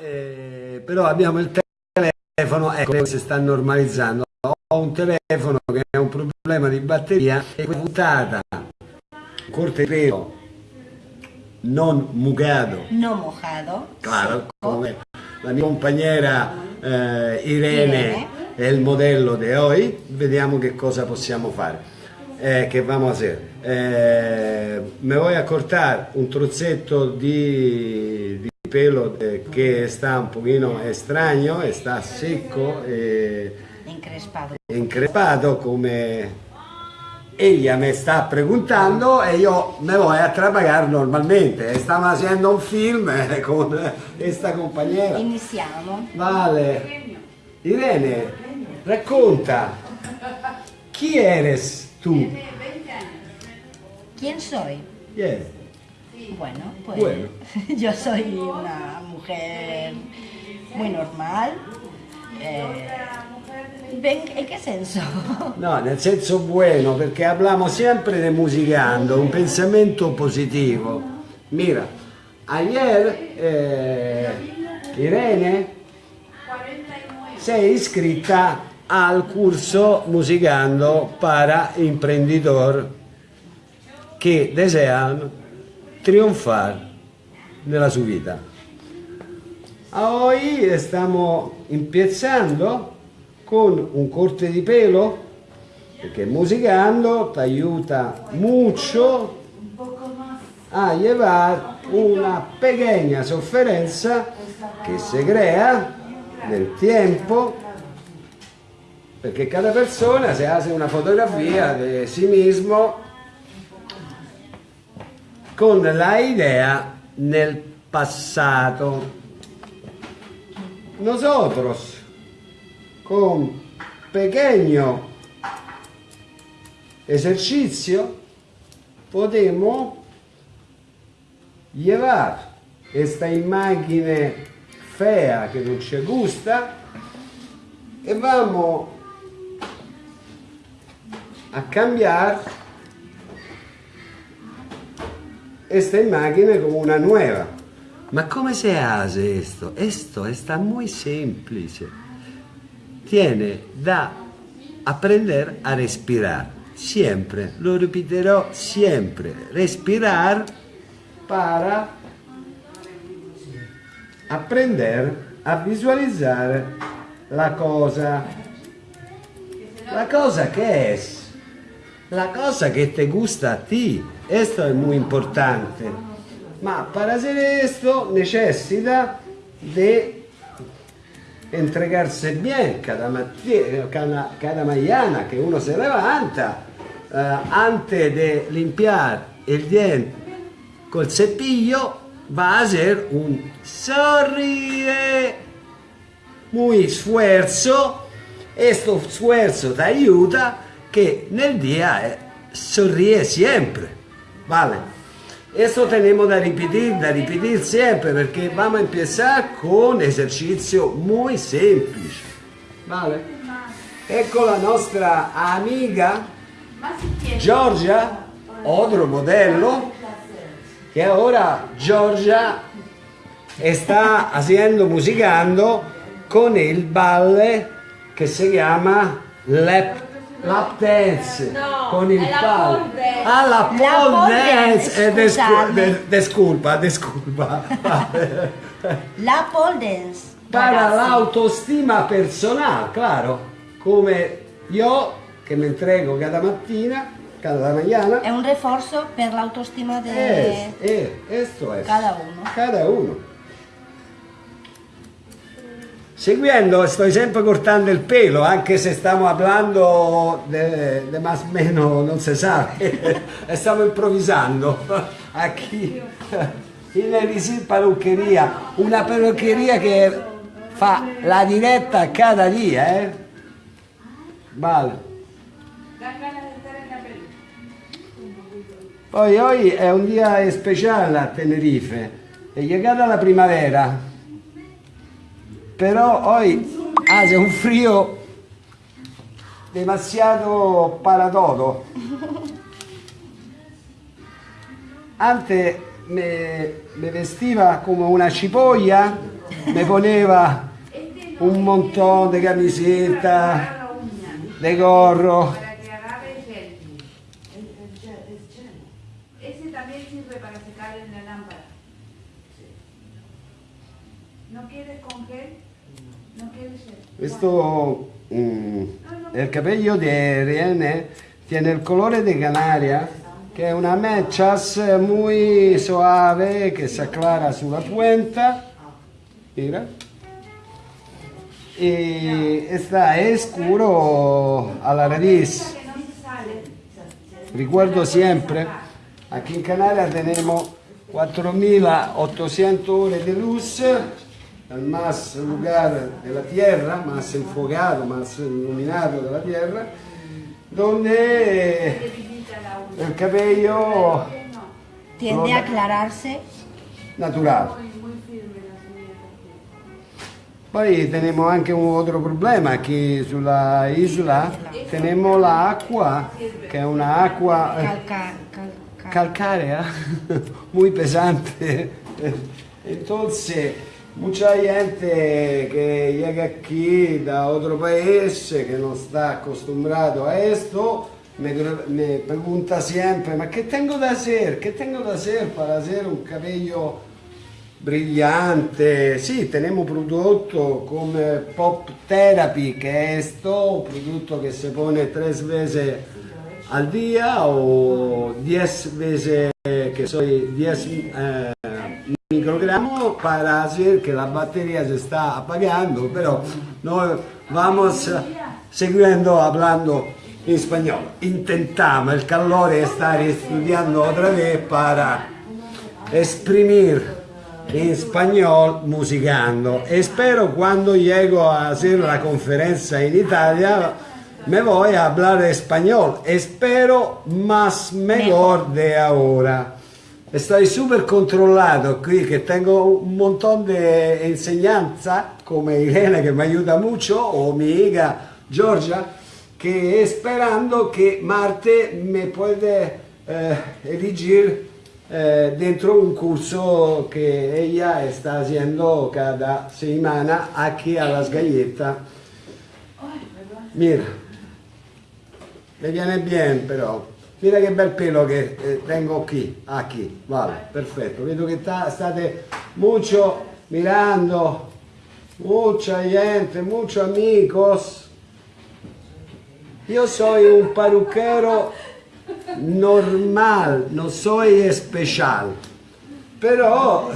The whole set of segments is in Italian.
eh, però abbiamo il telefono, ecco, si sta normalizzando. Ho un telefono che ha un problema di batteria e questa puntata corte pelo non mugado. No mojado. Claro, come la mia compañera eh, Irene, Irene, è il modello di oggi, vediamo che cosa possiamo fare. Eh, che vamos a hacer? Eh, me voy a cortar un trocetto di, di pelo eh, che sta un pochino extraño, sta secco e increspato. increspato come ella me sta preguntando e io me voy a trabajar normalmente. Stiamo facendo un film eh, con questa compagnia. Iniziamo. Vale. Irene, racconta, chi eres tú? ¿Quién soy? Yes. Bueno, pues Bueno. yo soy una mujer muy normal. Eh, ¿En qué senso? No, nel senso bueno, perché parliamo sempre di musicando, un pensamento positivo. Mira, ayer eh, Irene sei iscritta al curso Musicando para Imprendedor che desean triunfar nella sua vita. Hoy stiamo empezando con un corte di pelo perché musicando ti aiuta mucho a llevar una pequeña sofferenza che si crea nel tempo perché cada persona se hace una fotografia di sí mismo con la idea nel passato. Nosotros, con pequeño esercizio, podemos llevar esta imagen fea que no ci gusta e vamos a cambiar esta imagen como una nueva. Ma come se hace esto? Esto está muy semplice. Tiene da aprender a respirar. Siempre, lo repetirò siempre. Respirar para aprender a visualizar la cosa. La cosa que es. La cosa que te gusta a ti. Esto es muy importante. Ma para hacer esto necesita de entregarse bien cada, matti- cada, cada mañana que uno se levanta eh, antes de limpiar el diente col cepillo va a hacer un sonríe muy esfuerzo este esfuerzo te ayuda que nel día eh, sonríe siempre vale Esto tenemos da repetir, da repetir siempre porque vamos a empezar con esercizio muy semplice. Vale? Ecco la nostra amiga Giorgia, otro modello, que ahora Giorgia está haciendo, musicando con el balle que se llama lap, lap dance, No, con il è la dance. Ah, la La pole dance, dance, de- desculpa, desculpa. La pole dance. Para l'autostima personale, claro, come io che mi entrego cada mattina, cada mañana. È un reforzo per l'autostima di Es, es, esto es. cada uno. Cada uno. Seguendo, sto sempre cortando il pelo, anche se stiamo parlando di más o meno, non si sa, e stiamo improvvisando. Aquí, in Elisir Parruccheria, una parruccheria che fa la diretta cada dia, eh? Vale. Poi oggi è un dia speciale a Tenerife, è llegata la primavera, però oggi hace un frío demasiado para todo. Antes me, vestiva come una cipoglia me poneva un montón de camiseta, de gorro. Para secar en la lámpara. ¿No quieres con gel? Questo, mm, il cabello di Irene tiene il colore di Canaria, che è una mechas muy suave che si acclara sulla puenta. Mira. Y está escuro a la raíz. Que no se sale. Recuerdo siempre, aquí en Canarias tenemos 4.800 horas de luz, el más lugar de la Tierra, más enfocado, más iluminado de la Tierra, donde el cabello Tiende a aclararse. natural. Poi tenemos anche un altro problema, che sulla isola tenemos la acqua, che è un'acqua eh, Calca, cal- cal- calcárea, muy pesante. Entonces, mucha gente que llega aquí da otro país, que no está acostumbrado a esto, me, me pregunta siempre, ¿ma qué tengo que hacer? ¿Qué tengo que hacer para hacer un cabello brillante? Sí, tenemos producto como Pop Therapy, que es esto, un producto que se pone tres veces al día o 10 veces que soy 10 eh, microgramos para hacer que la batería se está apagando, pero no vamos siguiendo hablando en español. Intentamos, el calor estar estudiando otra vez para exprimir en español musicando. Espero cuando llego a hacer la conferencia en Italia me voy a hablar español. Espero más mejor de ahora. Estoy súper controlado aquí, que tengo un montón de enseñanza, como Irene que me ayuda mucho, o mi hija Georgia, que esperando que Marte me puede eh, elegir eh, dentro un curso que ella está haciendo cada semana aquí a Las Galletas. Mira, le viene bien però. Mira che bel pelo che eh, tengo qui, aquí, vale, perfetto. Vedo che ta- state mucho mirando, mucha gente, muchos amigos. Io soy un parrucchero normal, non soy especial. Però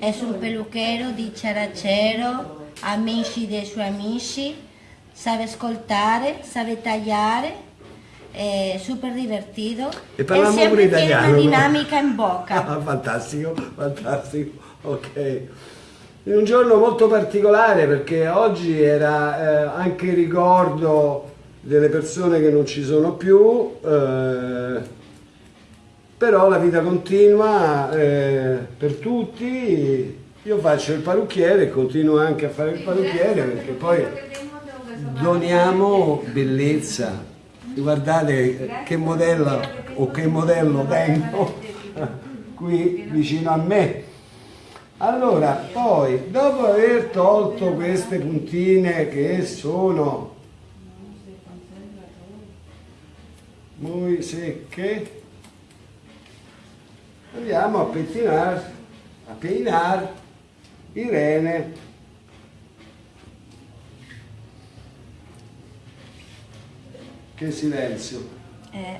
Es un peluquero dicharachero, amici dei suoi amici, sabe ascoltare, sabe tagliare, è super divertido E e sempre italiano, una no? dinamica in bocca. Ah, fantastico, fantastico, ok. In un giorno molto particolare perché oggi era eh, anche il ricordo delle persone che non ci sono più, eh, però la vita continua eh, per tutti. Io faccio il parrucchiere e continuo anche a fare il parrucchiere perché poi doniamo bellezza. Guardate che modello o che modello tengo qui vicino a me. Allora, poi, dopo aver tolto queste puntine che sono muy secche, andiamo a pettinare, a peinare Irene. Che silenzio. Eh,